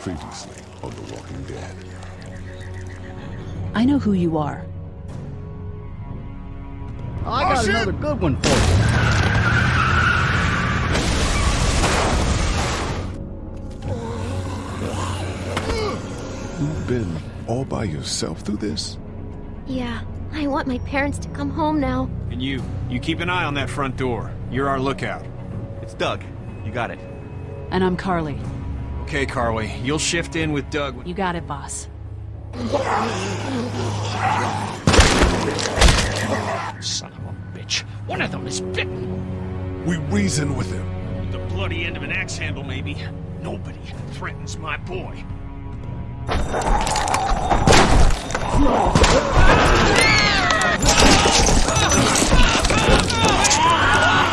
Previously on The Walking Dead. I know who you are. I got oh, another good one for you. You've been all by yourself through this? Yeah, I want my parents to come home now. And you, you keep an eye on that front door. You're our lookout. It's Doug. You got it. And I'm Carley. Okay, Carley, you'll shift in with Doug. when- You got it, boss. Son of a bitch. One of them is bitten. We reason with him. With the bloody end of an axe handle, maybe. Nobody threatens my boy.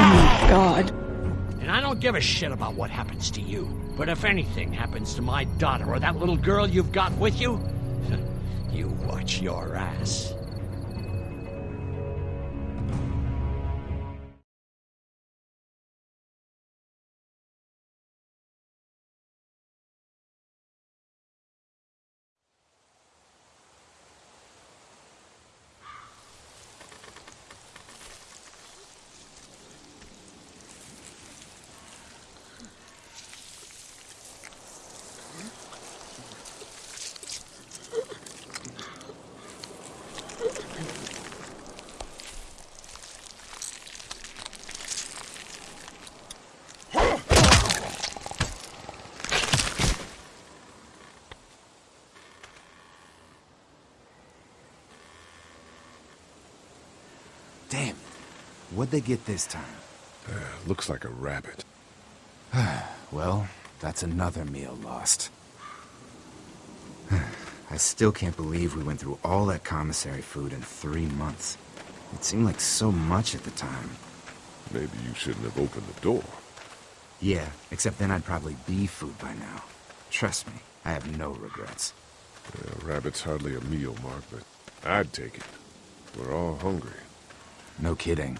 Oh, God. Don't give a shit about what happens to you. But if anything happens to my daughter or that little girl you've got with you, you watch your ass. Damn. What'd they get this time? Uh, looks like a rabbit. Well, that's another meal lost. I still can't believe we went through all that commissary food in three months. It seemed like so much at the time. Maybe you shouldn't have opened the door. Yeah, except then I'd probably be food by now. Trust me, I have no regrets. Yeah, rabbit's hardly a meal, Mark, but I'd take it. We're all hungry. No kidding.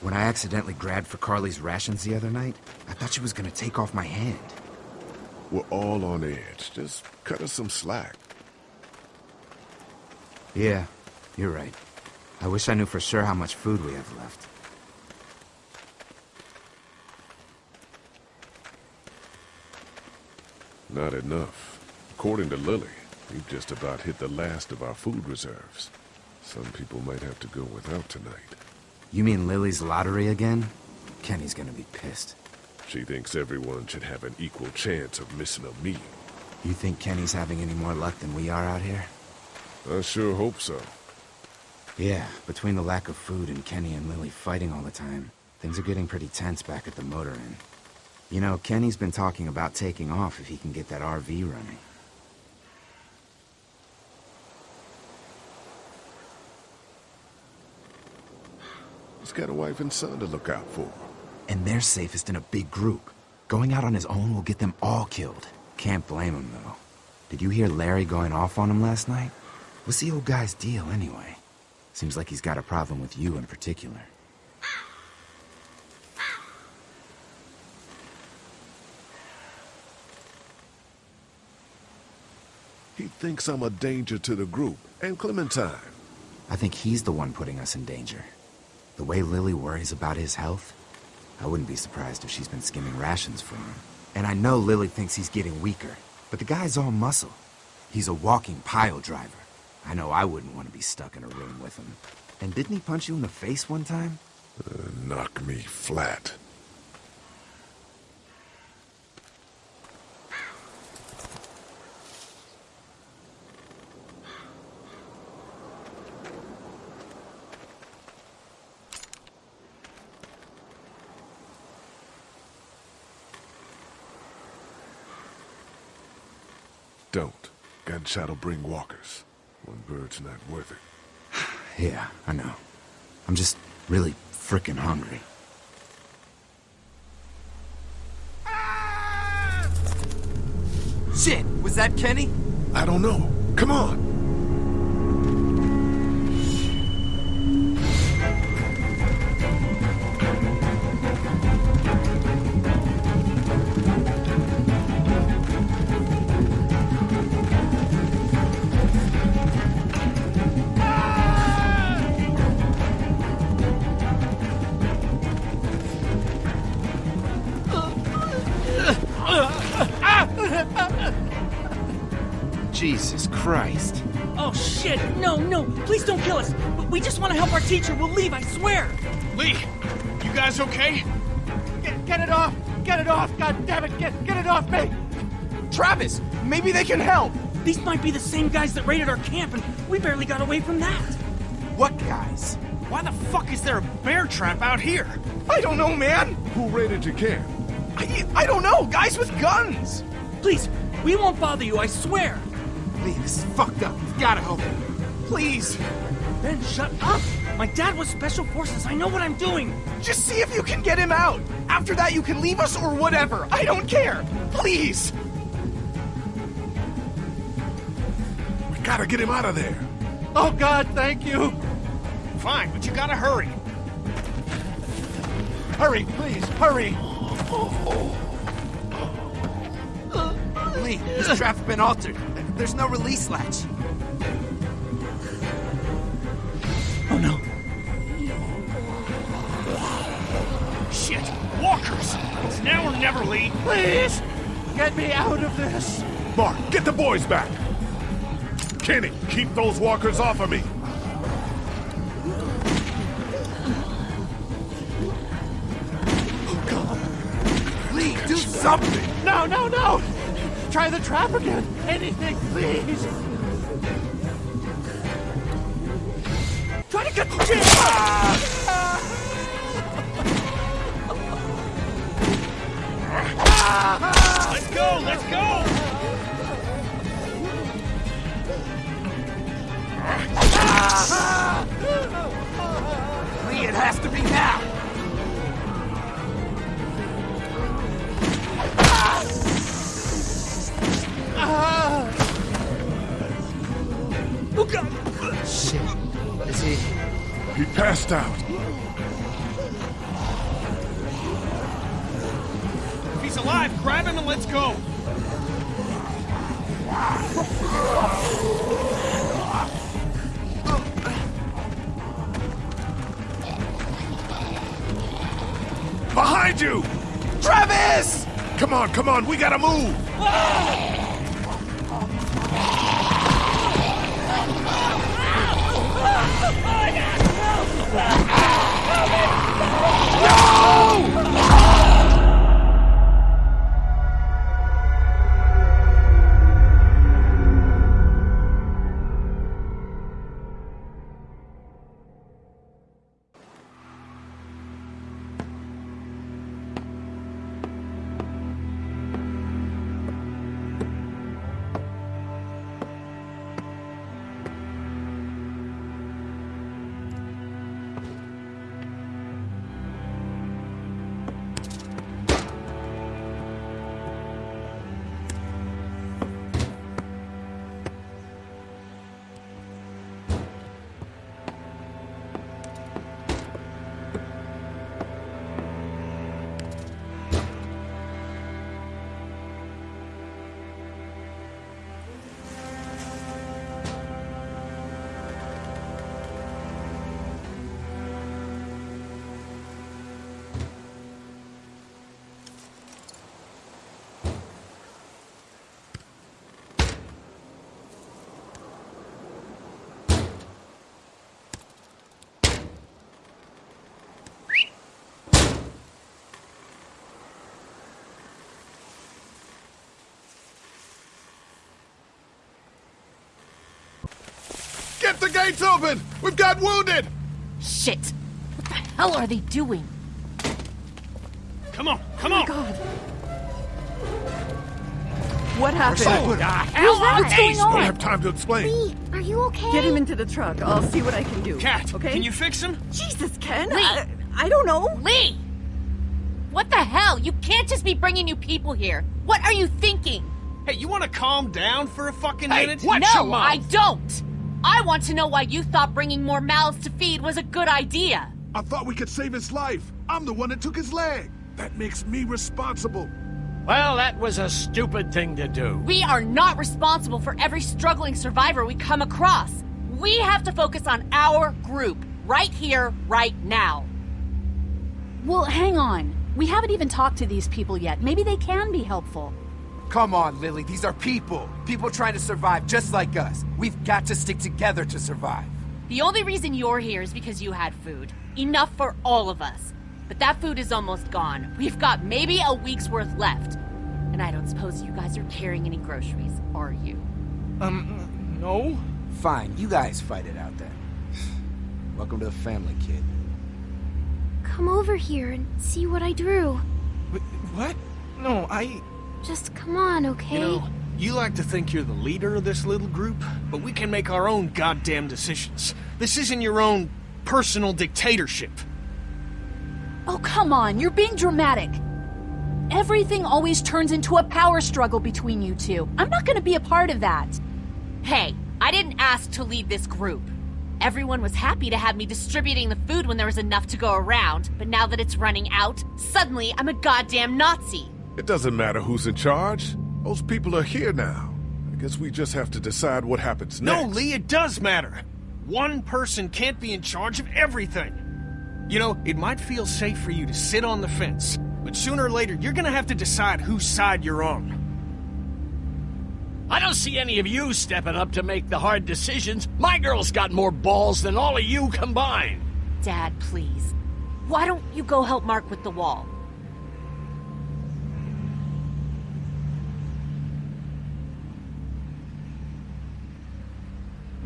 When I accidentally grabbed for Carley's rations the other night, I thought she was gonna take off my hand. We're all on edge. Just cut us some slack. Yeah, you're right. I wish I knew for sure how much food we have left. Not enough. According to Lily, we've just about hit the last of our food reserves. Some people might have to go without tonight. You mean Lily's lottery again? Kenny's gonna be pissed. She thinks everyone should have an equal chance of missing a meal. You think Kenny's having any more luck than we are out here? I sure hope so. Yeah, between the lack of food and Kenny and Lily fighting all the time, things are getting pretty tense back at the motor inn. You know, Kenny's been talking about taking off if he can get that RV running. He's got a wife and son to look out for. And they're safest in a big group. Going out on his own will get them all killed. Can't blame him, though. Did you hear Larry going off on him last night? What's the old guy's deal, anyway? Seems like he's got a problem with you in particular. He thinks I'm a danger to the group and Clementine. I think he's the one putting us in danger. The way Lily worries about his health, I wouldn't be surprised if she's been skimming rations for him. And I know Lily thinks he's getting weaker, but the guy's all muscle. He's a walking pile driver. I know I wouldn't want to be stuck in a room with him. And didn't he punch you in the face one time? Uh, knock me flat. Don't. Gunshot'll bring walkers. One bird's not worth it. Yeah, I know. I'm just really frickin' hungry. Shit, was that Kenny? I don't know. Come on. Christ. Oh shit! No, no! Please don't kill us! We just want to help our teacher. We'll leave, I swear! Lee, you guys okay? Get, get it off! Get it off! God damn it! Get, get it off me! Travis, maybe they can help. These might be the same guys that raided our camp, and we barely got away from that. What guys? Why the fuck is there a bear trap out here? I don't know, man. Who raided your camp? I, I don't know. Guys with guns. Please, we won't bother you, I swear! Lee, this is fucked up. You've gotta help him. Please, Ben, shut up! My dad was Special Forces, I know what I'm doing! just see if you can get him out. After that, you can leave us or whatever. I don't care. Please. We gotta get him out of there. Oh God, thank you! Fine, but you gotta hurry. Hurry, please, hurry! Oh, oh, oh. Lee, this trap's been altered. There's no release latch. Oh no. Shit, walkers! It's now or never, Lee. Please! Get me out of this! Mark, get the boys back. Kenny, keep those walkers off of me. Oh, God! Lee, do something! No, no, no! Try the trap again! Anything, please! Try to get the jam! Let's go, let's go! Lee, it has to be now! He passed out. If he's alive, grab him and let's go. Behind you! Travis! Come on, come on, we gotta move! Ah! Get the gates open! We've got wounded! Shit! What the hell are they doing? Come on, oh come on! God. What happened? Oh, Who's that? What's going on? don't have time to explain. Lee, are you okay? Get him into the truck. I'll see what I can do. Cat, okay? can you fix him? Jesus, Ken. Lee. I, I don't know. Lee! What the hell? You can't just be bringing new people here. What are you thinking? Hey, you wanna calm down for a fucking Hey, minute? what? no, your mouth. I don't. I want to know why you thought bringing more mouths to feed was a good idea. I thought we could save his life. I'm the one that took his leg. That makes me responsible. Well, that was a stupid thing to do. We are not responsible for every struggling survivor we come across. We have to focus on our group, right here, right now. Well, hang on. We haven't even talked to these people yet. Maybe they can be helpful. Come on, Lily. These are people. People trying to survive just like us. We've got to stick together to survive. The only reason you're here is because you had food. Enough for all of us. But that food is almost gone. We've got maybe a week's worth left. And I don't suppose you guys are carrying any groceries, are you? Um, no? Fine, you guys fight it out then. Welcome to the family, kid. Come over here and see what I drew. Wh- What? No, I... Just come on, okay? You know, you like to think you're the leader of this little group, but we can make our own goddamn decisions. This isn't your own personal dictatorship. Oh, come on, you're being dramatic. Everything always turns into a power struggle between you two. I'm not gonna be a part of that. Hey, I didn't ask to lead this group. Everyone was happy to have me distributing the food when there was enough to go around, but now that it's running out, suddenly I'm a goddamn Nazi. It doesn't matter who's in charge. Those people are here now. I guess we just have to decide what happens next. No. Lee, it does matter. One person can't be in charge of everything. You know, it might feel safe for you to sit on the fence, but sooner or later, you're gonna have to decide whose side you're on. I don't see any of you stepping up to make the hard decisions. My girl's got more balls than all of you combined. Dad, please. Why don't you go help Mark with the wall?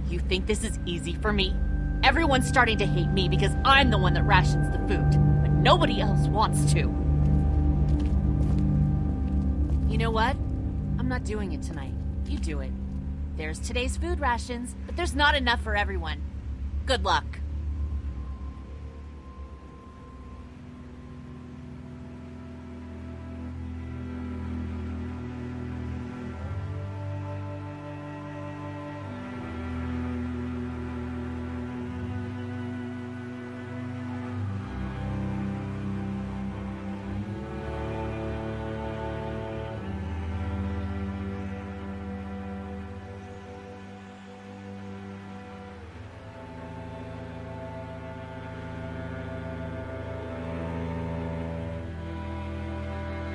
You think this is easy for me? Everyone's starting to hate me because I'm the one that rations the food, but nobody else wants to. You know what? I'm not doing it tonight. You do it. There's today's food rations, but there's not enough for everyone. Good luck.